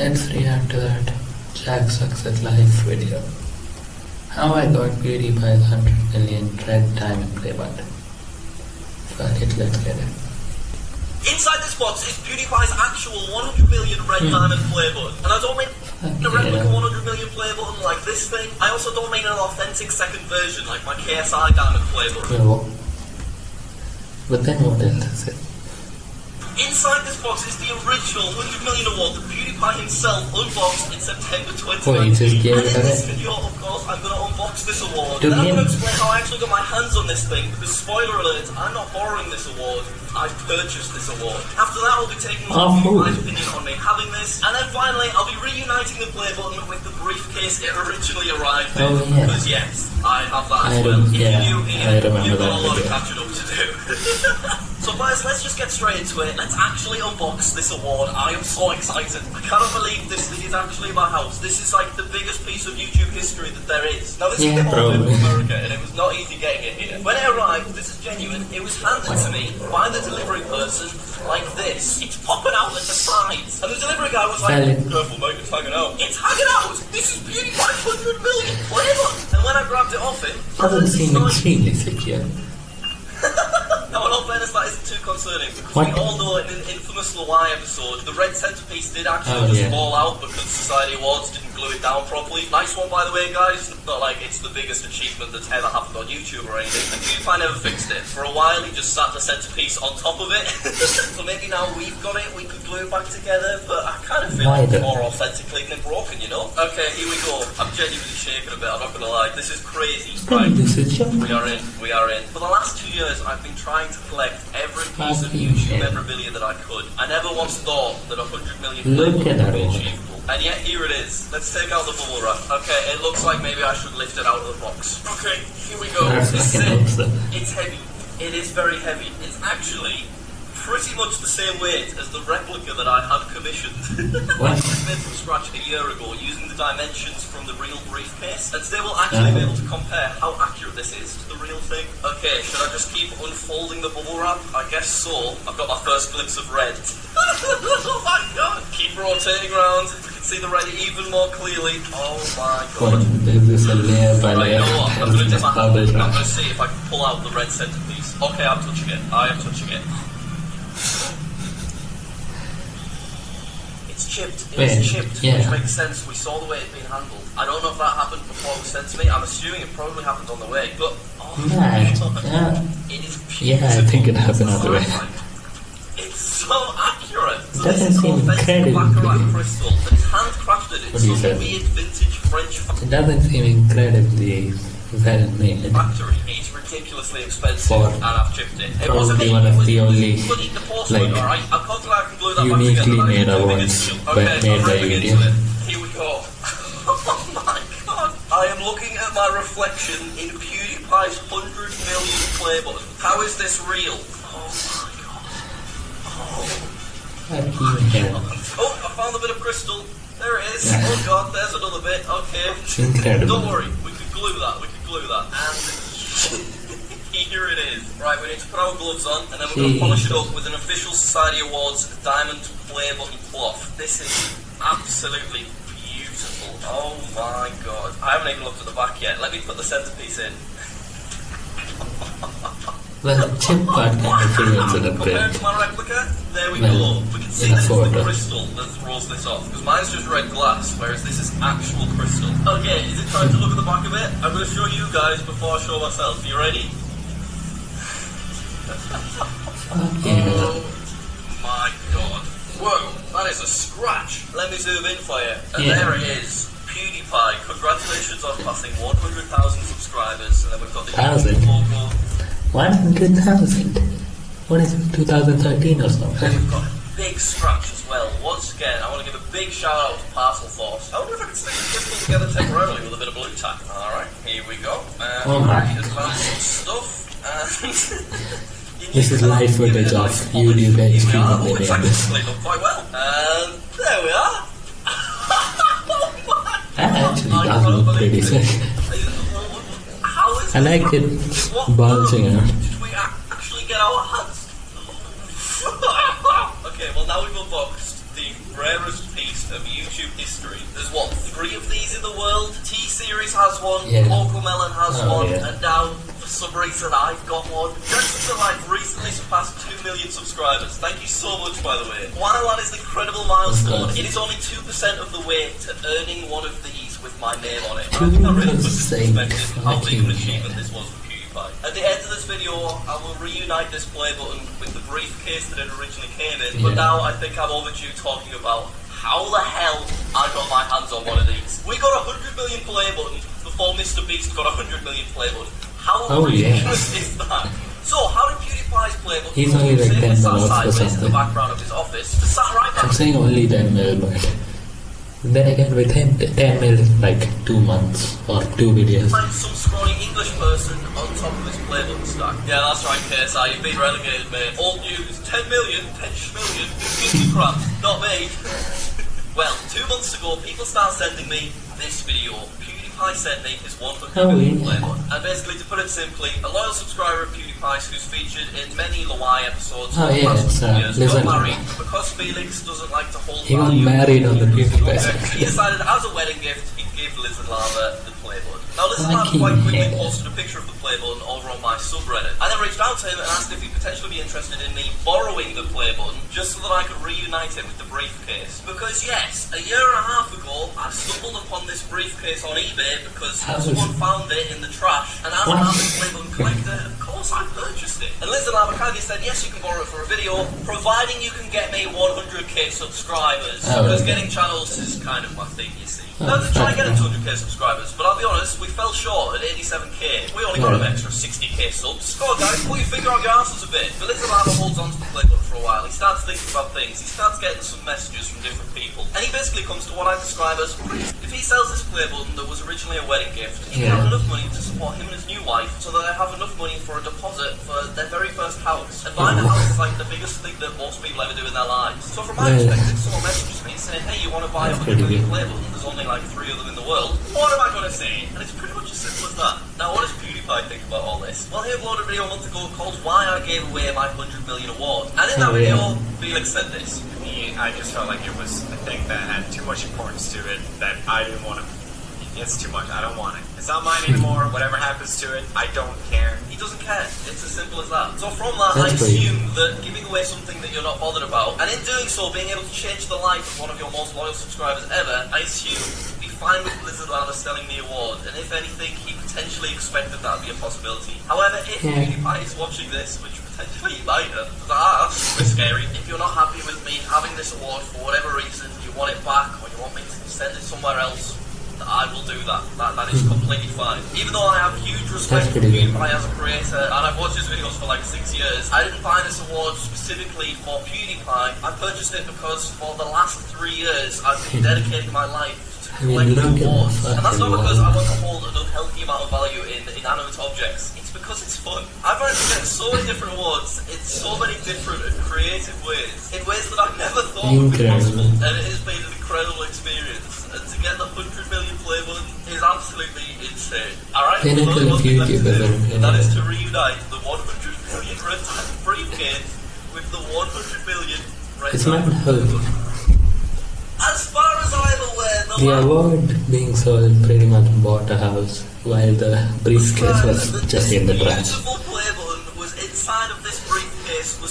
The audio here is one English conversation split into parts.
Let's react to that Jack Sucks at Life video. How I got PewDiePie's 100 million red diamond play button. Fuck it, let's get it. Inside this box is PewDiePie's actual 100 million red hmm. diamond play button. And I don't mean a replica 100 million play button like this thing. I also don't mean an authentic second version like my KSI diamond play button. But then what else is it? Inside this box is the original 100 million award that PewDiePie himself unboxed in September 2019. Oh, he just gave and in this video, of course, I'm going to unbox this award. To and I'm going to explain how I actually got my hands on this thing, because spoiler alert, I'm not borrowing this award. I've purchased this award. After that, I'll be taking Oh, my opinion on me having this. And then finally, I'll be reuniting the play button with the briefcase it originally arrived in. Oh, yeah. Because yes, I have that as I well. rem- If yeah, you're new I remember you've got that a lot of catching up to do. so guys, let's just get straight into it. Let's actually unbox this award. I am so excited. I cannot believe this thing is actually my house. This is like the biggest piece of YouTube history that there is. Now this Yeah, came all the way probably. from America and it was not easy getting it here. When it arrived, this is genuine, it was handed to me by the delivery person like this. It's popping out at the sides. And the delivery guy was like, careful mate, it's hanging out. It's hanging out! This is PewDiePie's 100 million flavor! And when I grabbed it off him, Doesn't seem it's extremely secure. no, in all fairness, that isn't too concerning because What? we all know in an infamous LWIAY episode, the red centerpiece did actually Oh, just yeah. fall out because Society Awards didn't glue it down properly. Nice one, by the way, guys. Not like it's the biggest achievement that's ever happened on YouTube or anything. And PewDiePie never fixed it. For a while, he just sat the centerpiece on top of it. so maybe now we've got it, we could glue it back together. But I kind of feel like it's more authentically than broken, you know? Okay, here we go. I'm genuinely shaking a bit. I'm not gonna lie. This is crazy. Right. This is your We are in, we are in. For the last two years, I've been trying to collect every piece of YouTube memorabilia that I could. I never once thought that 100 million people would be one. Achievable. And yet, here it is. Let's take out the bubble wrap. Okay, it looks like maybe I should lift it out of the box. Okay, here we go. That's This is it. It's heavy. It is very heavy. It's actually pretty much the same weight as the replica that I had commissioned. What? I made from scratch a year ago using the dimensions from the real briefcase. And today we'll actually be Uh-huh. able to compare how accurate this is to the real thing. Okay, should I just keep unfolding the bubble wrap? I guess so. I've got my first glimpse of red. oh my god! Keep rotating around. See the red even more clearly. Oh my god. This is a layer by Right, you know what? I'm going to dip my hand. I'm going to see if I can pull out the red centerpiece. Okay, I'm touching it. I am touching it. It's chipped. It's Wait, chipped, yeah. which makes sense. We saw the way it's been handled. I don't know if that happened before it was sent to me. I'm assuming it probably happened on the way, but oh god, Yeah. it is Yeah, I think it happened on the way. It's. So Doesn't seem incredibly Baccarat big. crystal that is handcrafted in What do you some say? weird vintage French It doesn't seem incredibly well made. factory. It's ridiculously expensive, For and I've chipped it. It probably wasn't me, one of the only, the porcelain, like, alright? I'm confident I can glue that uniquely back made That is the awards biggest deal. Okay, made I'm by ripping video. into it. Here we go. oh my god. I am looking at my reflection in PewDiePie's 100 million play button. How is this real? Oh my god. Fucking hell. Oh, I found a bit of crystal. There it is. Oh god, there's another bit. Okay. Incredible. Don't worry, we could glue that, we could glue that. And here it is. Right, we need to put our gloves on and then we're going to polish it up with an official Society Awards diamond play button cloth. This is absolutely beautiful. Oh my god. I haven't even looked at the back yet. Let me put the centerpiece in. Well, chip part kind of it a Compared bit. to my replica, there we Well, go. We can see that it's the crystal that throws this off. Because mine's just red glass, whereas this is actual crystal. Okay, is it time to look at the back of it? I'm going to show you guys before I show myself. You ready? Hell. Oh my god. Whoa, that is a scratch. Let me zoom in for you. And Yeah. there it is. PewDiePie, congratulations on passing 100,000 subscribers. And then we've got the Thousand? YouTube logo. 100,000. What is it, 2013 or And something? we've got a big scratch as well. Once again, I want to give a big shout out to Parcel Force. I wonder if I can stick the crystal together temporarily with a bit of Blu Tack. Alright, here we go. Uh, Oh my advanced stuff. This is live footage of YouTube Here we HD are. when Oh, they it's made actually this. quite well. And there we are. That actually does look pretty sick. I like it bulging out. Did we actually get our hands? okay, well now we've unboxed the rarest piece of YouTube history. There's what, three of these in the world? T-Series has one, Yeah. Melon has Oh, one, yeah. and now, for some reason, I've got one. Jackson Life recently surpassed 2 million subscribers. Thank you so much, by the way. While is an incredible milestone, it is only 2% of the way to earning one of these with my name on it. I think that really puts into perspective how big an achievement this was for PewDiePie. At the end of this video, I will reunite this play button with the briefcase that it originally came in, but Yeah. now I think I'm overdue talking about how the hell I got my hands on one of these. We got a 100 million play button before Mr. Beast got a 100 million play button. How Oh, ridiculous yes. is that? So, how did PewDiePie's play button He's only like 10 sat minutes or in the something. background of his office to sat right I'm saying only 10 mil, but then again, within 10 mil, like 2 months or 2 videos. some scrawny English person on top of his play button stack. Yeah, that's right, KSI, you've been relegated, mate. Old news, 10 million, 10 schmillion, 50 crap, not me. well, two months ago, people started sending me this video. PewDiePie sent me his 100 Oh, million yeah. play button. And basically, to put it simply, a loyal subscriber of PewDiePie's who's featured in many LWIAY episodes Oh, over the yeah, it's, uh, years, got married, because Felix doesn't like to hold He got value, married on the PewDiePie he decided as a wedding gift he'd give Lizard Lava the play button. Now Lizard Lava quite quickly hell. posted a picture of the play button over on my subreddit. I then reached out to him and asked if he'd potentially be interested in me borrowing the play button just so that I could reunite it with the briefcase. Because yes, a year and a half ago I stumbled upon this briefcase on eBay because How someone found it in the trash and as an avid play button collector, course I purchased it. And Lava kindly said yes you can borrow it for a video providing you can get me 100k subscribers Oh, because getting channels is kind of my thing you see. Oh, Now, to try and get fair him 200k subscribers, but I'll be honest, we fell short at 87k. We only got an extra 60k subs. Come on, guys, put your finger on your asses a bit. But Little Lava holds on to the play button for a while. He starts thinking about things. He starts getting some messages from different people. And he basically comes to what I describe as if he sells this play button that was originally a wedding gift, he can have enough money to support him and his new wife so that they have enough money for a deposit for their very first house. And buying a house is like the biggest thing that most people ever do in their lives. So from my Yeah. perspective, someone messages me saying, hey, you want to buy a That's 100 pretty million good. play button? There's only like three of them in the world. What am I going to say? And it's pretty much as simple as that. Now, what does PewDiePie think about all this? Well, he uploaded a video a month ago called Why I Gave Away My 100 Million Award. And in that Oh, video, yeah. Felix said this. me, I just felt like it was a thing that had too much importance to it that I didn't want to. It's too much. I don't want it. It's not mine anymore. Whatever happens to it, I don't care. He doesn't care. It's as simple as that. So from that, That's I assume that giving away something that you're not bothered about, and in doing so, being able to change the life of one of your most loyal subscribers ever, I assume be fine with Lizard Lava selling the award, and if anything, he potentially expected that would be a possibility. However, if Yeah. PewDiePie is watching this, which potentially he might have, that's super scary. If you're not happy with me having this award for whatever reason, you want it back, or you want me to send it somewhere else, I will do that. That, that is completely fine. Even though I have huge respect for. PewDiePie as a creator, and I've watched his videos for like six years, I didn't buy this award specifically for PewDiePie. I purchased it because for the last three years, I've been dedicating my life to I mean, at awards. And that's not because I want to hold an unhealthy amount of value in inanimate objects. It's because it's fun. I've managed to get so many different awards in so many different and creative ways, in ways that I never thought would be Incredible. possible. And it has Pinnacle there's only one to yeah. that is to reunite the 100 million red briefcase with the 100 million red It's not diamond play healthy. button. As far as I'm aware, the, The award being sold pretty much bought a house, while the briefcase was just in the trash. beautiful play button was inside of this briefcase was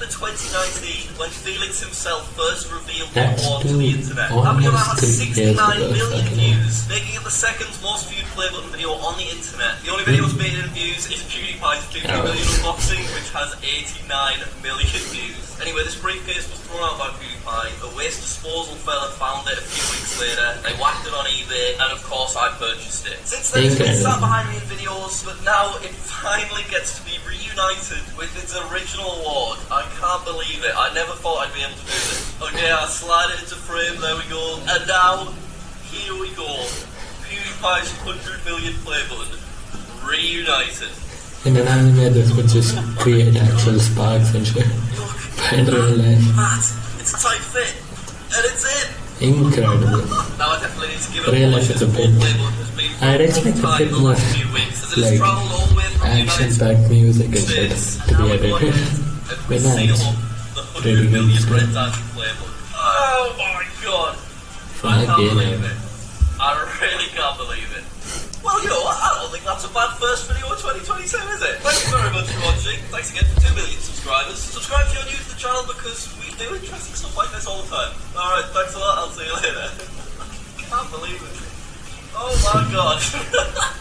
September 2019 when Felix himself first revealed the That's award to the internet. That video now has almost three 69 years ago, million fucking views, making it the second most viewed play button video on the internet. The only video that's made in views is PewDiePie's 50 Oh. million unboxing, which has 89 million views. Anyway, this briefcase was thrown out by PewDiePie. A waste disposal fella found it a few weeks later. They whacked it on eBay, and of course I purchased it. Since then, it's been sat behind me in videos, but now it finally gets to be reunited with its original award. I can't believe it. I never thought I'd be able to do this. Okay, I slide it into frame, there we go. And now, here we go. PewDiePie's 100 million play button. Reunited. In an anime, this would just create actual sparks and shit. Look, But in real life, Matt, it's a tight fit. And it's in. incredible. Now I definitely need to give it Real a life is a bit- whole play button has been I'd expect a bit more, last few weeks, as it has like, travelled all the way from the United Action-packed music and shit to be edited. Ahead and we But seal the 100 million good. red diamond. Oh Oh my god. I can't believe it. I really can't believe it. Well, you know what? I don't think that's a bad first video of 2022, is it? Thank you very much for watching. Thanks again for 2 million subscribers. Subscribe if you're new to the channel because we do interesting stuff like this all the time. Alright, thanks a lot. I'll see you later. I can't believe it. Oh my god.